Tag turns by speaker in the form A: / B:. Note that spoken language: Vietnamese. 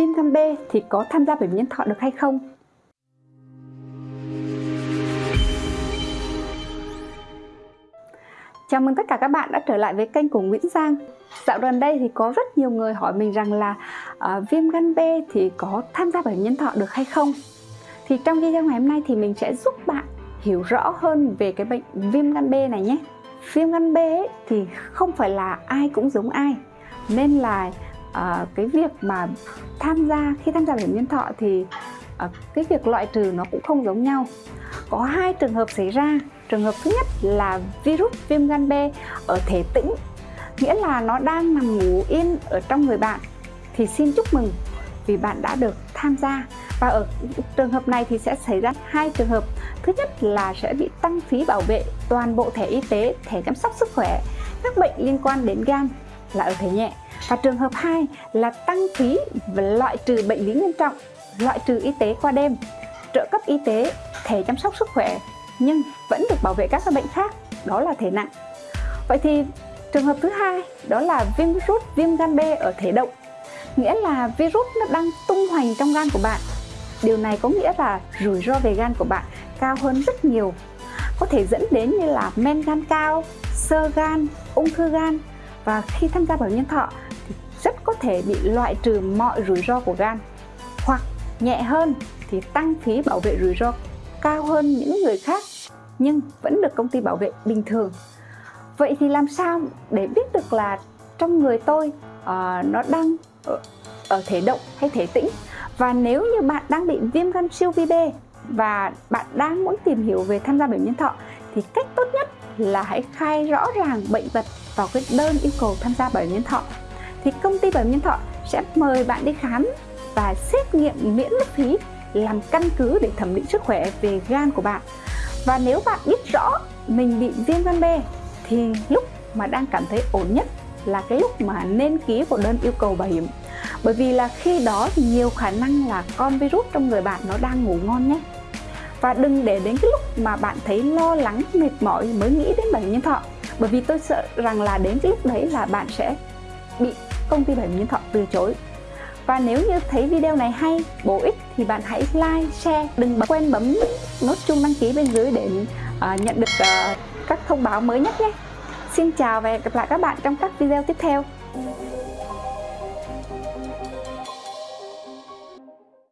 A: viêm gan B thì có tham gia bảo hiểm nhân thọ được hay không? Chào mừng tất cả các bạn đã trở lại với kênh của Nguyễn Giang Dạo gần đây thì có rất nhiều người hỏi mình rằng là uh, viêm gan B thì có tham gia bảo hiểm nhân thọ được hay không? Thì trong video ngày hôm nay thì mình sẽ giúp bạn hiểu rõ hơn về cái bệnh viêm gan B này nhé Viêm gan B ấy, thì không phải là ai cũng giống ai Nên là à, cái việc mà tham gia khi tham gia bảo hiểm nhân thọ thì à, cái việc loại trừ nó cũng không giống nhau. Có hai trường hợp xảy ra. Trường hợp thứ nhất là virus viêm gan B ở thể tĩnh nghĩa là nó đang nằm ngủ yên ở trong người bạn. Thì xin chúc mừng vì bạn đã được tham gia. Và ở trường hợp này thì sẽ xảy ra hai trường hợp. Thứ nhất là sẽ bị tăng phí bảo vệ toàn bộ thẻ y tế thẻ chăm sóc sức khỏe các bệnh liên quan đến gan là ở thể nhẹ và trường hợp 2 là tăng phí và loại trừ bệnh lý nghiêm trọng, loại trừ y tế qua đêm, trợ cấp y tế, thẻ chăm sóc sức khỏe nhưng vẫn được bảo vệ các bệnh khác, đó là thể nặng. Vậy thì trường hợp thứ hai đó là viêm virus viêm gan B ở thể động, nghĩa là virus nó đang tung hoành trong gan của bạn. Điều này có nghĩa là rủi ro về gan của bạn cao hơn rất nhiều có thể dẫn đến như là men gan cao, sơ gan, ung thư gan và khi tham gia bảo hiểm nhân thọ rất có thể bị loại trừ mọi rủi ro của gan. Hoặc nhẹ hơn thì tăng phí bảo vệ rủi ro cao hơn những người khác nhưng vẫn được công ty bảo vệ bình thường. Vậy thì làm sao để biết được là trong người tôi uh, nó đang ở, ở thể động hay thể tĩnh? Và nếu như bạn đang bị viêm gan siêu vi B và bạn đang muốn tìm hiểu về tham gia bảo hiểm nhân thọ thì cách tốt nhất là hãy khai rõ ràng bệnh tật vào cái đơn yêu cầu tham gia bảo hiểm nhân thọ thì công ty bảo hiểm nhân thọ sẽ mời bạn đi khám và xét nghiệm miễn phí, làm căn cứ để thẩm định sức khỏe về gan của bạn. Và nếu bạn biết rõ mình bị viêm gan B thì lúc mà đang cảm thấy ổn nhất là cái lúc mà nên ký vào đơn yêu cầu bảo hiểm. Bởi vì là khi đó thì nhiều khả năng là con virus trong người bạn nó đang ngủ ngon nhé. Và đừng để đến cái lúc mà bạn thấy lo lắng, mệt mỏi mới nghĩ đến bảo hiểm nhân thọ. Bởi vì tôi sợ rằng là đến cái lúc đấy là bạn sẽ bị công ty bảo hiểm nhân thọ từ chối và nếu như thấy video này hay, bổ ích thì bạn hãy like, share, đừng quên bấm nút chuông đăng ký bên dưới để uh, nhận được uh, các thông báo mới nhất nhé. Xin chào và hẹn gặp lại các bạn trong các video tiếp theo.